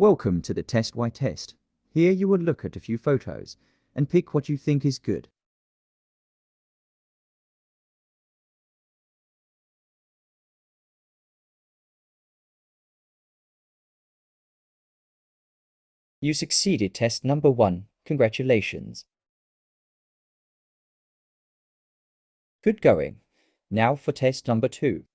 Welcome to the Test Why test. Here you will look at a few photos and pick what you think is good. You succeeded test number one. Congratulations. Good going. Now for test number two.